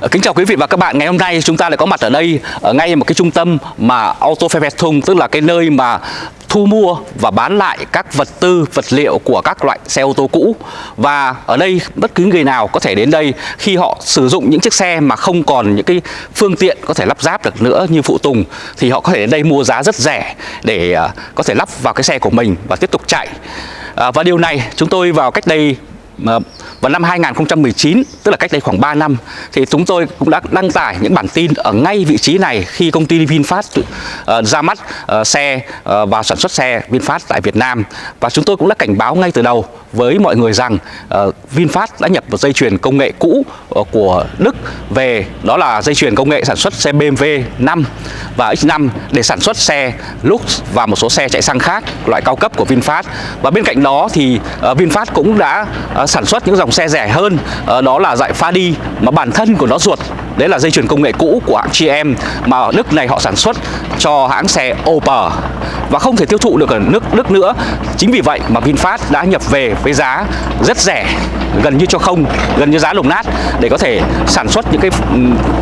Ờ, kính chào quý vị và các bạn. Ngày hôm nay chúng ta lại có mặt ở đây ở ngay một cái trung tâm mà Auto Autoverwertung tức là cái nơi mà thu mua và bán lại các vật tư, vật liệu của các loại xe ô tô cũ. Và ở đây bất cứ người nào có thể đến đây khi họ sử dụng những chiếc xe mà không còn những cái phương tiện có thể lắp ráp được nữa như phụ tùng thì họ có thể đến đây mua giá rất rẻ để ờ, có thể lắp vào cái xe của mình và tiếp tục chạy. À, và điều này chúng tôi vào cách đây vào năm 2019 tức là cách đây khoảng 3 năm thì chúng tôi cũng đã đăng tải những bản tin ở ngay vị trí này khi công ty VinFast uh, ra mắt uh, xe uh, và sản xuất xe VinFast tại Việt Nam. Và chúng tôi cũng đã cảnh báo ngay từ đầu với mọi người rằng uh, VinFast đã nhập một dây chuyền công nghệ cũ uh, của Đức về đó là dây chuyền công nghệ sản xuất xe BMW 5 và X5 để sản xuất xe Lux và một số xe chạy xăng khác loại cao cấp của VinFast. Và bên cạnh đó thì uh, VinFast cũng đã uh, sản xuất những dòng xe rẻ hơn. Ờ, đó là dạng đi mà bản thân của nó ruột. Đấy là dây chuyền công nghệ cũ của hãng GM mà ở Đức này họ sản xuất cho hãng xe Opel và không thể tiêu thụ được ở nước Đức nữa. Chính vì vậy mà VinFast đã nhập về với giá rất rẻ gần như cho không gần như giá lồng nát để có thể sản xuất những cái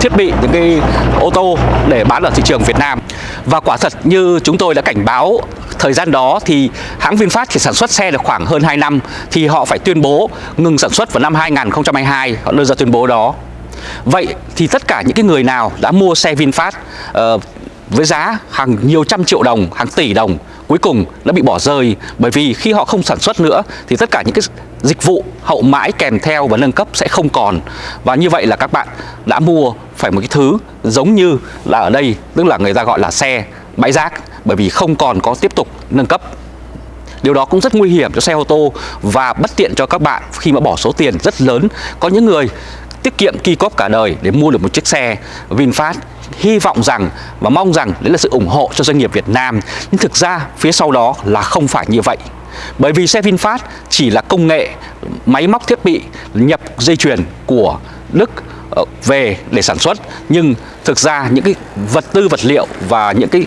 thiết bị những cái ô tô để bán ở thị trường Việt Nam. Và quả thật như chúng tôi đã cảnh báo thời gian đó thì hãng VinFast chỉ sản xuất xe được khoảng hơn 2 năm thì họ phải tuyên bố ngừng sản xuất vào năm 2022 họ đưa ra tuyên bố đó. Vậy thì tất cả những cái người nào đã mua xe VinFast uh, với giá hàng nhiều trăm triệu đồng, hàng tỷ đồng cuối cùng đã bị bỏ rơi. Bởi vì khi họ không sản xuất nữa thì tất cả những cái dịch vụ hậu mãi kèm theo và nâng cấp sẽ không còn. Và như vậy là các bạn đã mua phải một cái thứ giống như là ở đây tức là người ta gọi là xe bãi rác bởi vì không còn có tiếp tục nâng cấp. Điều đó cũng rất nguy hiểm cho xe ô tô và bất tiện cho các bạn khi mà bỏ số tiền rất lớn. Có những người tiết kiệm kỳ cóp cả đời để mua được một chiếc xe VinFast hy vọng rằng và mong rằng đấy là sự ủng hộ cho doanh nghiệp Việt Nam. Nhưng thực ra phía sau đó là không phải như vậy. Bởi vì xe VinFast chỉ là công nghệ máy móc thiết bị nhập dây chuyền của Đức ờ, về để sản xuất. Nhưng thực ra những cái vật tư, vật liệu và những cái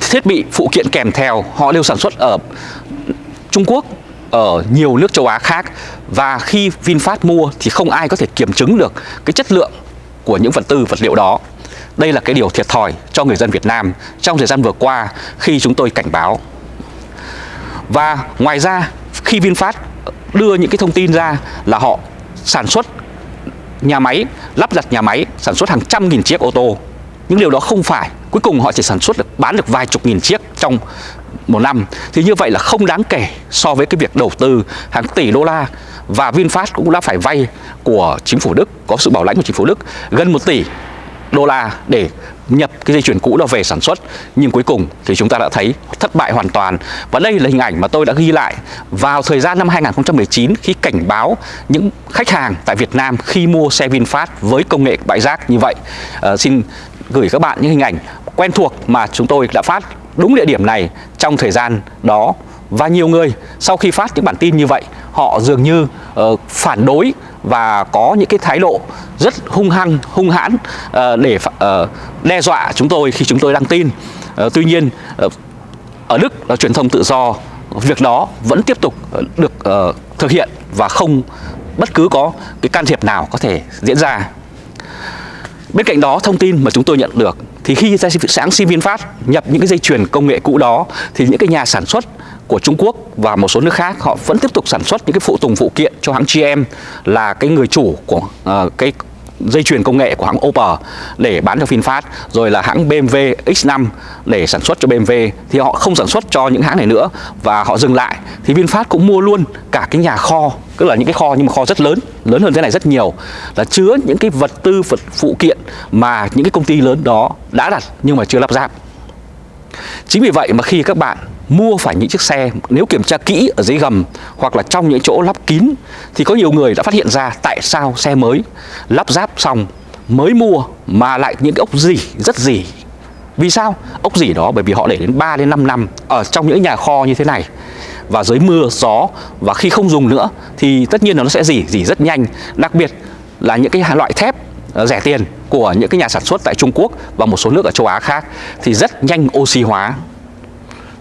thiết bị phụ kiện kèm theo, họ đều sản xuất ở Trung Quốc, ở nhiều nước châu Á khác. Và khi VinFast mua thì không ai có thể kiểm chứng được cái chất lượng của những vật tư, vật liệu đó. Đây là cái điều thiệt thòi cho người dân Việt Nam trong thời gian vừa qua khi chúng tôi cảnh báo. Và ngoài ra khi VinFast đưa những cái thông tin ra là họ sản xuất nhà máy, lắp đặt nhà máy sản xuất hàng trăm nghìn chiếc ô tô. những điều đó không phải, cuối cùng họ chỉ sản xuất được bán được vài chục nghìn chiếc trong một năm thì như vậy là không đáng kể so với cái việc đầu tư hàng tỷ đô la và VinFast cũng đã phải vay của chính phủ Đức có sự bảo lãnh của chính phủ Đức gần 1 tỷ đô la để nhập cái dây chuyển cũ đó về sản xuất. Nhưng cuối cùng thì chúng ta đã thấy thất bại hoàn toàn. Và đây là hình ảnh mà tôi đã ghi lại vào thời gian năm 2019 khi cảnh báo những khách hàng tại Việt Nam khi mua xe VinFast với công nghệ bãi rác như vậy. À, xin gửi các bạn những hình ảnh quen thuộc mà chúng tôi đã phát đúng địa điểm này trong thời gian đó. Và nhiều người sau khi phát những bản tin như vậy họ dường như uh, phản đối và có những cái thái độ rất hung hăng hung hãn uh, để uh, đe dọa chúng tôi khi chúng tôi đăng tin. Uh, tuy nhiên uh, ở Đức là truyền thông tự do việc đó vẫn tiếp tục được uh, thực hiện và không bất cứ có cái can thiệp nào có thể diễn ra. Bên cạnh đó thông tin mà chúng tôi nhận được thì khi sáng sinh VinFast nhập những cái dây chuyền công nghệ cũ đó thì những cái nhà sản xuất của Trung Quốc và một số nước khác họ vẫn tiếp tục sản xuất những cái phụ tùng phụ kiện cho hãng GM là cái người chủ của uh, cái dây chuyền công nghệ của hãng Opel để bán cho VinFast rồi là hãng BMW X5 để sản xuất cho BMW thì họ không sản xuất cho những hãng này nữa và họ dừng lại. Thì VinFast cũng mua luôn cả cái nhà kho tức là những cái kho nhưng mà kho rất lớn lớn hơn thế này rất nhiều là chứa những cái vật tư vật phụ kiện mà những cái công ty lớn đó đã đặt nhưng mà chưa lắp ráp. Chính vì vậy mà khi các bạn mua phải những chiếc xe nếu kiểm tra kỹ ở dưới gầm hoặc là trong những chỗ lắp kín thì có nhiều người đã phát hiện ra tại sao xe mới lắp ráp xong mới mua mà lại những cái ốc dỉ rất dỉ. Vì sao? Ốc dỉ đó bởi vì họ để đến 3 đến 5 năm ở trong những nhà kho như thế này. Và dưới mưa, gió và khi không dùng nữa thì tất nhiên là nó sẽ dỉ dỉ rất nhanh. Đặc biệt là những cái loại thép ờ, rẻ tiền của những cái nhà sản xuất tại Trung Quốc và một số nước ở châu Á khác thì rất nhanh oxy hóa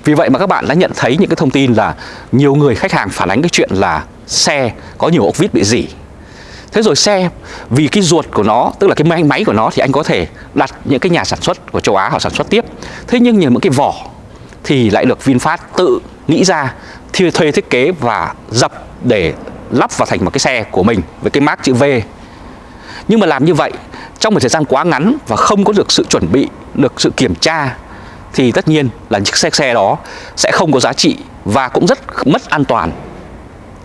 vì vậy mà các bạn đã nhận thấy những cái thông tin là nhiều người khách hàng phản ánh cái chuyện là xe có nhiều ốc vít bị dỉ. Thế rồi xe vì cái ruột của nó tức là cái máy máy của nó thì anh có thể đặt những cái nhà sản xuất của châu Á họ sản xuất tiếp. Thế nhưng những cái vỏ thì lại được VinFast tự nghĩ ra thuê, thuê thiết kế và dập để lắp vào thành một cái xe của mình với cái mác chữ V. Nhưng mà làm như vậy trong một thời gian quá ngắn và không có được sự chuẩn bị được sự kiểm tra thì tất nhiên là chiếc xe xe đó sẽ không có giá trị và cũng rất mất an toàn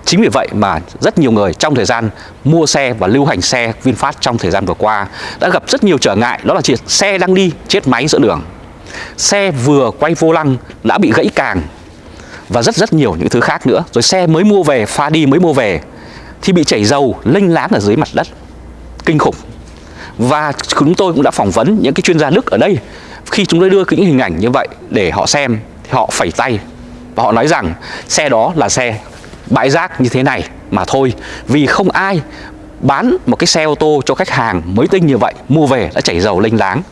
Chính vì vậy mà rất nhiều người trong thời gian mua xe và lưu hành xe VinFast trong thời gian vừa qua đã gặp rất nhiều trở ngại đó là chiếc xe đang đi chết máy giữa đường. Xe vừa quay vô lăng đã bị gãy càng và rất rất nhiều những thứ khác nữa. Rồi xe mới mua về, pha đi mới mua về thì bị chảy dầu lênh láng ở dưới mặt đất. Kinh khủng. Và chúng tôi cũng đã phỏng vấn những cái chuyên gia Đức ở đây khi chúng tôi đưa những hình ảnh như vậy để họ xem thì họ phẩy tay và họ nói rằng xe đó là xe bãi rác như thế này mà thôi vì không ai bán một cái xe ô tô cho khách hàng mới tinh như vậy mua về đã chảy dầu lênh láng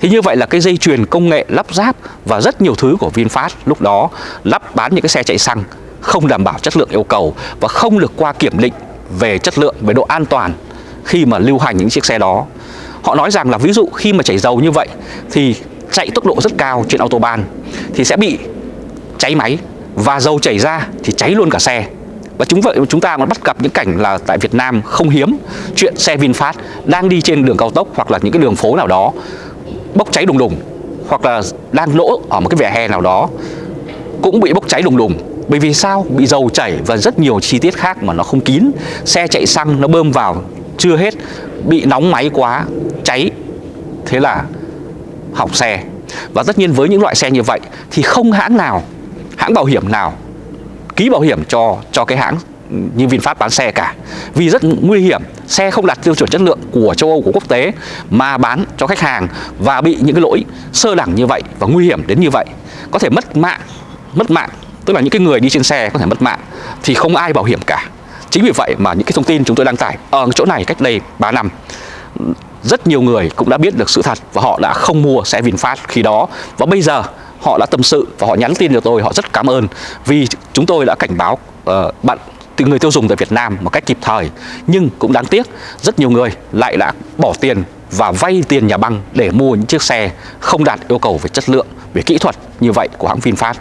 thì như vậy là cái dây chuyền công nghệ lắp ráp và rất nhiều thứ của VinFast lúc đó lắp bán những cái xe chạy xăng không đảm bảo chất lượng yêu cầu và không được qua kiểm định về chất lượng, về độ an toàn khi mà lưu hành những chiếc xe đó. Họ nói rằng là ví dụ khi mà chảy dầu như vậy thì chạy tốc độ rất cao trên autobahn thì sẽ bị cháy máy và dầu chảy ra thì cháy luôn cả xe. Và chúng vậy, chúng ta còn bắt gặp những cảnh là tại Việt Nam không hiếm chuyện xe VinFast đang đi trên đường cao tốc hoặc là những cái đường phố nào đó bốc cháy đùng đùng hoặc là đang lỗ ở một cái vỉa hè nào đó cũng bị bốc cháy đùng đùng. Bởi vì sao? Bị dầu chảy và rất nhiều chi tiết khác mà nó không kín. Xe chạy xăng nó bơm vào, chưa hết, bị nóng máy quá, cháy. Thế là hỏng xe. Và tất nhiên với những loại xe như vậy thì không hãng nào, hãng bảo hiểm nào, ký bảo hiểm cho cho cái hãng như VinFast bán xe cả. Vì rất nguy hiểm, xe không đạt tiêu chuẩn chất lượng của châu Âu, của quốc tế, mà bán cho khách hàng và bị những cái lỗi sơ đẳng như vậy và nguy hiểm đến như vậy. Có thể mất mạng mất mạng, tức là những cái người đi trên xe có thể mất mạng, thì không ai bảo hiểm cả. Chính vì vậy mà những cái thông tin chúng tôi đăng tải ở chỗ này cách đây 3 năm rất nhiều người cũng đã biết được sự thật và họ đã không mua xe VinFast khi đó. Và bây giờ họ đã tâm sự và họ nhắn tin cho tôi họ rất cảm ơn vì chúng tôi đã cảnh báo uh, bạn người tiêu dùng tại Việt Nam một cách kịp thời. Nhưng cũng đáng tiếc rất nhiều người lại đã bỏ tiền và vay tiền nhà băng để mua những chiếc xe không đạt yêu cầu về chất lượng về kỹ thuật như vậy của hãng VinFast.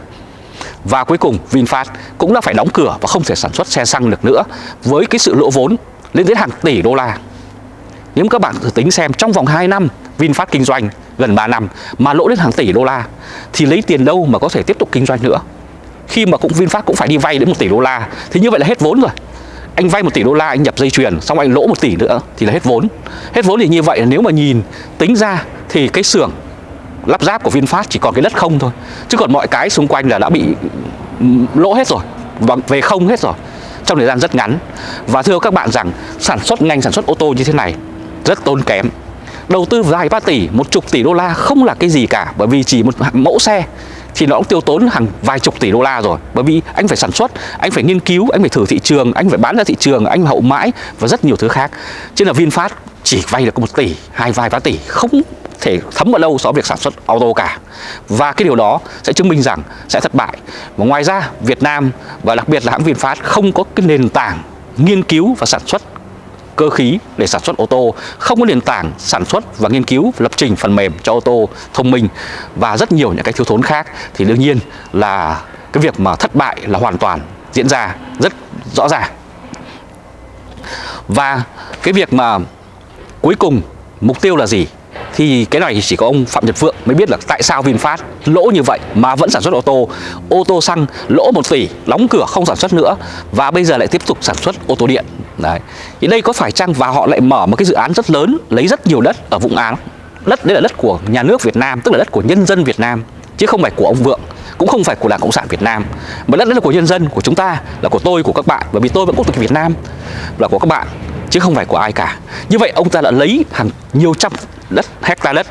Và cuối cùng VinFast cũng đã phải đóng cửa và không thể sản xuất xe xăng được nữa. Với cái sự lỗ vốn lên đến hàng tỷ đô la nếu các bạn thử tính xem, trong vòng 2 năm, VinFast kinh doanh gần 3 năm mà lỗ đến hàng tỷ đô la, thì lấy tiền đâu mà có thể tiếp tục kinh doanh nữa? Khi mà cũng VinFast cũng phải đi vay đến một tỷ đô la, thì như vậy là hết vốn rồi. Anh vay một tỷ đô la, anh nhập dây chuyền, xong anh lỗ một tỷ nữa, thì là hết vốn. Hết vốn thì như vậy là nếu mà nhìn, tính ra thì cái xưởng lắp ráp của VinFast chỉ còn cái đất không thôi. Chứ còn mọi cái xung quanh là đã bị ừ, lỗ hết rồi, và về không hết rồi, trong thời gian rất ngắn. Và thưa các bạn rằng sản xuất ngành sản xuất ô tô như thế này rất tốn kém. Đầu tư vài ba tỷ, một chục tỷ đô la không là cái gì cả, bởi vì chỉ một mẫu xe thì nó cũng tiêu tốn hàng vài chục tỷ đô la rồi. Bởi vì anh phải sản xuất, anh phải nghiên cứu, anh phải thử thị trường, anh phải bán ra thị trường, anh hậu mãi và rất nhiều thứ khác. Chứ là VinFast chỉ vay được một tỷ, hai vài ba tỷ, không thể thấm vào lâu so với việc sản xuất ô tô cả. Và cái điều đó sẽ chứng minh rằng sẽ thất bại. Và ngoài ra, Việt Nam và đặc biệt là hãng VinFast không có cái nền tảng nghiên cứu và sản xuất cơ khí để sản xuất ô tô, không có nền tảng sản xuất và nghiên cứu lập trình phần mềm cho ô tô thông minh và rất nhiều những cái thiếu thốn khác thì đương nhiên là cái việc mà thất bại là hoàn toàn diễn ra rất rõ ràng. Và cái việc mà cuối cùng mục tiêu là gì? Thì cái này chỉ có ông Phạm Nhật Vượng mới biết là tại sao VinFast lỗ như vậy mà vẫn sản xuất ô tô. Ô tô xăng lỗ 1 tỷ, đóng cửa không sản xuất nữa và bây giờ lại tiếp tục sản xuất ô tô điện. Đấy. Thì đây có phải chăng và họ lại mở một cái dự án rất lớn, lấy rất nhiều đất ở vùng Áng? Đất đấy là đất của nhà nước Việt Nam, tức là đất của nhân dân Việt Nam, chứ không phải của ông Vượng, cũng không phải của Đảng Cộng sản Việt Nam. Mà đất đấy là của nhân dân, của chúng ta, là của tôi, của các bạn, bởi vì tôi vẫn quốc tịch Việt Nam, là của các bạn, chứ không phải của ai cả. Như vậy ông ta đã lấy hàng nhiều trăm đất hecta đất.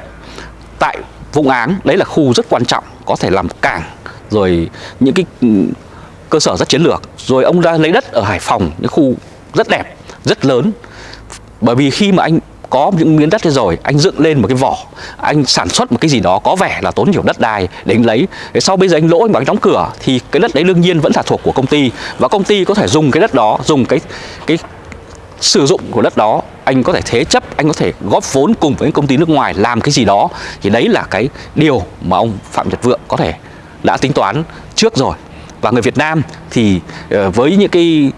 Tại Vũng Áng đấy là khu rất quan trọng, có thể làm cảng, rồi những cái ừ, cơ sở rất chiến lược. Rồi ông đã lấy đất ở Hải Phòng những khu rất đẹp, rất lớn. Bởi vì khi mà anh có những miếng đất thế rồi, anh dựng lên một cái vỏ, anh sản xuất một cái gì đó có vẻ là tốn nhiều đất đai để anh lấy. Để sau bây giờ anh lỗ, anh bảo anh đóng cửa, thì cái đất đấy đương nhiên vẫn là thuộc của công ty. Và công ty có thể dùng cái đất đó, dùng cái cái sử dụng của đất đó anh có thể thế chấp, anh có thể góp vốn cùng với công ty nước ngoài làm cái gì đó, thì đấy là cái điều mà ông phạm nhật vượng có thể đã tính toán trước rồi. Và người Việt Nam thì ờ, với những cái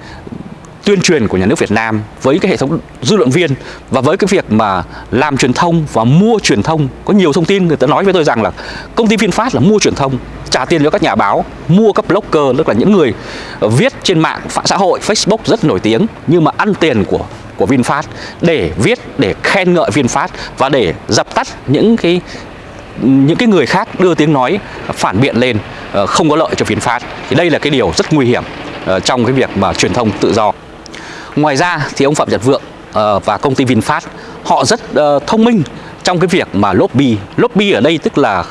tuyên truyền của nhà nước Việt Nam, với cái hệ thống dư luận viên và với cái việc mà làm truyền thông và mua truyền thông, có nhiều thông tin người ta nói với tôi rằng là công ty VinFast là mua truyền thông, trả tiền cho các nhà báo, mua các blogger, tức là những người viết trên mạng xã hội, Facebook rất nổi tiếng, nhưng mà ăn tiền của của VinFast để viết, để khen ngợi VinFast và để dập tắt những cái những cái người khác đưa tiếng nói phản biện lên ờ, không có lợi cho VinFast. Thì đây là cái điều rất nguy hiểm ờ, trong cái việc mà truyền thông tự do. Ngoài ra thì ông Phạm Nhật Vượng ờ, và công ty VinFast, họ rất thông minh trong cái việc mà lobby. Lobby ở đây tức là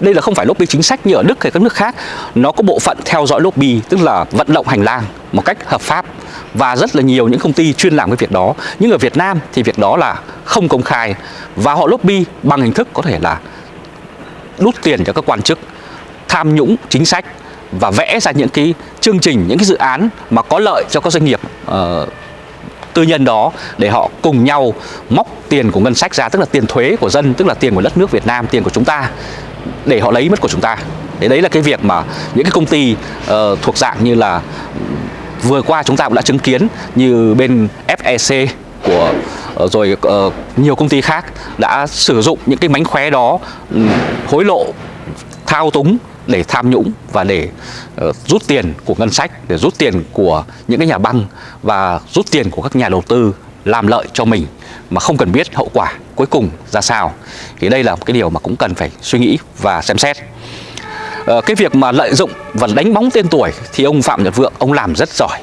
đây là không phải lobby chính sách như ở Đức hay các nước khác. Nó có bộ phận theo dõi lobby tức là vận động hành lang một cách hợp pháp. Và rất là nhiều những công ty chuyên làm cái việc đó. Nhưng ở Việt Nam thì việc đó là không công khai. Và họ lobby bằng hình thức có thể là đút tiền cho các quan chức tham nhũng chính sách và vẽ ra những cái chương trình những cái dự án mà có lợi cho các doanh nghiệp uh, tư nhân đó để họ cùng nhau móc tiền của ngân sách ra tức là tiền thuế của dân tức là tiền của đất nước Việt Nam tiền của chúng ta để họ lấy mất của chúng ta. Đấy đấy là cái việc mà những cái công ty uh, thuộc dạng như là vừa qua chúng ta cũng đã chứng kiến như bên FEC của uh, rồi uh, nhiều công ty khác đã sử dụng những cái mánh khóe đó um, hối lộ thao túng để tham nhũng và để uh, rút tiền của ngân sách để rút tiền của những cái nhà băng và rút tiền của các nhà đầu tư làm lợi cho mình mà không cần biết hậu quả cuối cùng ra sao. Thì đây là một cái điều mà cũng cần phải suy nghĩ và xem xét. Ờ, cái việc mà lợi dụng và đánh bóng tên tuổi thì ông Phạm Nhật Vượng ông làm rất giỏi.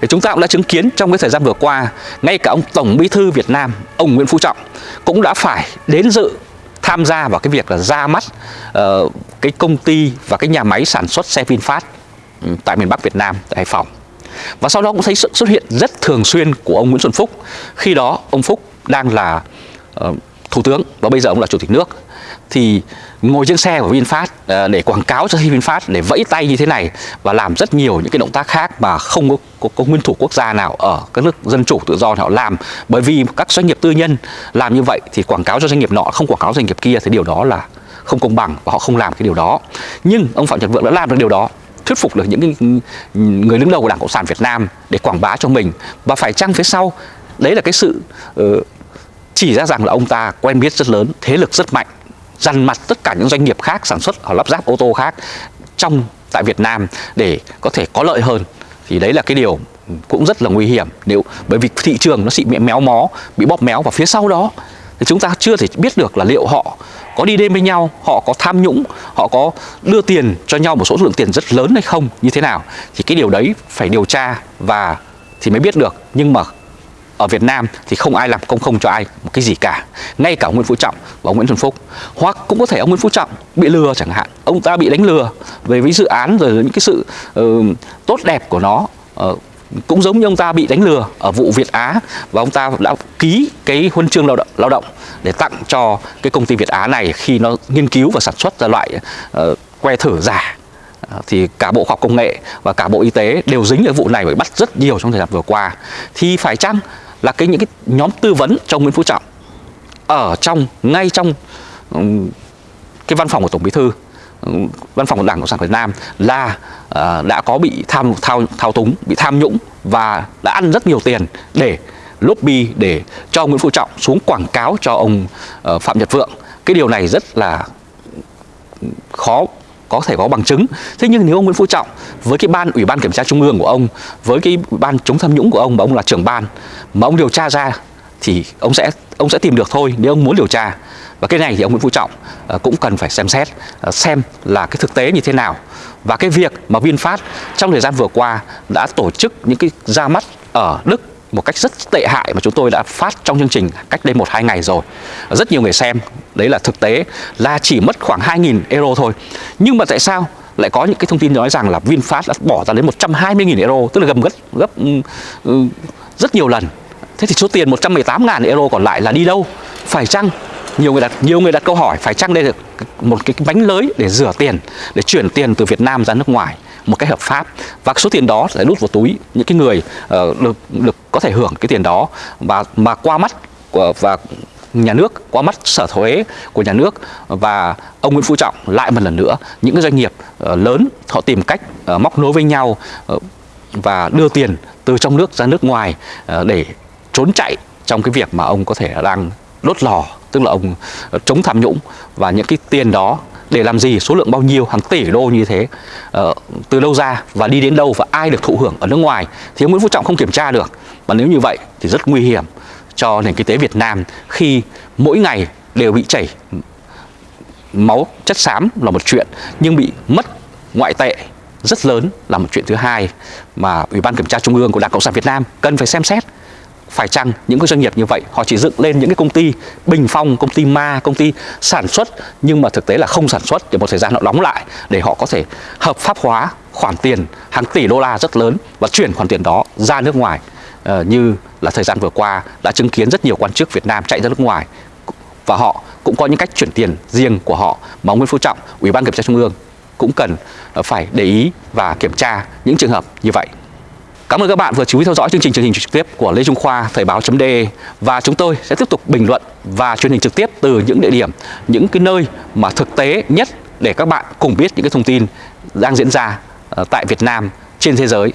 Thì chúng ta cũng đã chứng kiến trong cái thời gian vừa qua ngay cả ông Tổng Bí thư Việt Nam ông Nguyễn Phú Trọng cũng đã phải đến dự tham gia vào cái việc là ra mắt uh, cái công ty và cái nhà máy sản xuất xe VinFast ừ, tại miền Bắc Việt Nam tại Hải Phòng và sau đó cũng thấy sự xuất hiện rất thường xuyên của ông Nguyễn Xuân Phúc. Khi đó ông Phúc đang là uh, thủ tướng và bây giờ ông là chủ tịch nước. Thì ngồi trên xe của VinFast uh, để quảng cáo cho VinFast để vẫy tay như thế này và làm rất nhiều những cái động tác khác mà không có, có, có nguyên thủ quốc gia nào ở các nước dân chủ tự do nào làm. Bởi vì các doanh nghiệp tư nhân làm như vậy thì quảng cáo cho doanh nghiệp nọ không quảng cáo doanh nghiệp kia thì điều đó là không công bằng và họ không làm cái điều đó. Nhưng ông Phạm Nhật Vượng đã làm được điều đó thuyết phục được những người đứng đầu của Đảng Cộng sản Việt Nam để quảng bá cho mình. Và phải chăng phía sau đấy là cái sự ờ, chỉ ra rằng là ông ta quen biết rất lớn, thế lực rất mạnh, dằn mặt tất cả những doanh nghiệp khác sản xuất hoặc lắp ráp ô tô khác trong tại Việt Nam để có thể có lợi hơn. Thì đấy là cái điều cũng rất là nguy hiểm nếu bởi vì thị trường nó bị méo mó bị bóp méo. Và phía sau đó thì chúng ta chưa thể biết được là liệu họ có đi đêm với nhau họ có tham nhũng họ có đưa tiền cho nhau một số lượng tiền rất lớn hay không như thế nào thì cái điều đấy phải điều tra và thì mới biết được. Nhưng mà ở Việt Nam thì không ai làm công không cho ai một cái gì cả ngay cả ông Nguyễn Phú Trọng và ông Nguyễn Xuân Phúc. Hoặc cũng có thể ông Nguyễn Phú Trọng bị lừa chẳng hạn ông ta bị đánh lừa về với dự án rồi những cái sự uh, tốt đẹp của nó uh, cũng giống như ông ta bị đánh lừa ở vụ Việt Á và ông ta đã ký cái huân chương lao động, lao động để tặng cho cái công ty Việt Á này khi nó nghiên cứu và sản xuất ra loại uh, que thử giả. Ờ, thì cả Bộ Khoa học Công nghệ và cả Bộ Y tế đều dính ở vụ này và bắt rất nhiều trong thời gian vừa qua. Thì phải chăng là cái những cái nhóm tư vấn trong Nguyễn Phú Trọng ở trong ngay trong um, cái văn phòng của Tổng Bí thư văn phòng của Đảng Cộng sản Việt Nam là uh, đã có bị tham thao thao túng, bị tham nhũng và đã ăn rất nhiều tiền để lobby để cho Nguyễn Phú Trọng xuống quảng cáo cho ông uh, Phạm Nhật Vượng. Cái điều này rất là khó có thể có bằng chứng. Thế nhưng nếu ông Nguyễn Phú Trọng với cái ban ủy ban kiểm tra trung ương của ông, với cái ban chống tham nhũng của ông mà ông là trưởng ban mà ông điều tra ra thì ông sẽ ông sẽ tìm được thôi nếu ông muốn điều tra và cái này thì ông Nguyễn Phú Trọng ờ, cũng cần phải xem xét ờ, xem là cái thực tế như thế nào. Và cái việc mà VinFast trong thời gian vừa qua đã tổ chức những cái ra mắt ở Đức một cách rất tệ hại mà chúng tôi đã phát trong chương trình cách đây một, hai ngày rồi. Rất nhiều người xem, đấy là thực tế là chỉ mất khoảng 2.000 euro thôi. Nhưng mà tại sao lại có những cái thông tin nói rằng là VinFast đã bỏ ra đến 120.000 euro, tức là gầm gấp gấp ừ, ừ, rất nhiều lần. Thế thì số tiền 118.000 euro còn lại là đi đâu? Phải chăng nhiều người đặt nhiều người đặt câu hỏi phải chăng đây là một cái bánh lưới để rửa tiền để chuyển tiền từ Việt Nam ra nước ngoài một cách hợp pháp? Và số tiền đó sẽ đút vào túi những cái người uh, được được có thể hưởng cái tiền đó. Và mà qua mắt của, và nhà nước qua mắt sở thuế của nhà nước và ông Nguyễn Phú Trọng lại một lần nữa những cái doanh nghiệp uh, lớn họ tìm cách uh, móc nối với nhau uh, và đưa tiền từ trong nước ra nước ngoài uh, để trốn chạy trong cái việc mà ông có thể đang đốt lò tức là ông chống tham nhũng và những cái tiền đó để làm gì số lượng bao nhiêu hàng tỷ đô như thế uh, từ đâu ra và đi đến đâu và ai được thụ hưởng ở nước ngoài thì ông Nguyễn Phú Trọng không kiểm tra được. Và nếu như vậy thì rất nguy hiểm cho nền kinh tế Việt Nam khi mỗi ngày đều bị chảy máu chất xám là một chuyện nhưng bị mất ngoại tệ rất lớn là một chuyện thứ hai mà Ủy ban Kiểm tra Trung ương của Đảng Cộng sản Việt Nam cần phải xem xét phải chăng những cái doanh nghiệp như vậy họ chỉ dựng lên những cái công ty bình phong, công ty ma, công ty sản xuất nhưng mà thực tế là không sản xuất để một thời gian họ đóng lại để họ có thể hợp pháp hóa khoản tiền hàng tỷ đô la rất lớn và chuyển khoản tiền đó ra nước ngoài uh, như là thời gian vừa qua đã chứng kiến rất nhiều quan chức Việt Nam chạy ra nước ngoài và họ cũng có những cách chuyển tiền riêng của họ mà ông Nguyễn Phú Trọng, Ủy ban Kiểm tra Trung ương cũng cần ờ, phải để ý và kiểm tra những trường hợp như vậy. Cảm ơn các bạn vừa chú ý theo dõi chương trình truyền hình trực tiếp của Lê Trung Khoa Thời báo.de và chúng tôi sẽ tiếp tục bình luận và truyền hình trực tiếp từ những địa điểm, những cái nơi mà thực tế nhất để các bạn cùng biết những cái thông tin đang diễn ra ờ, tại Việt Nam trên thế giới.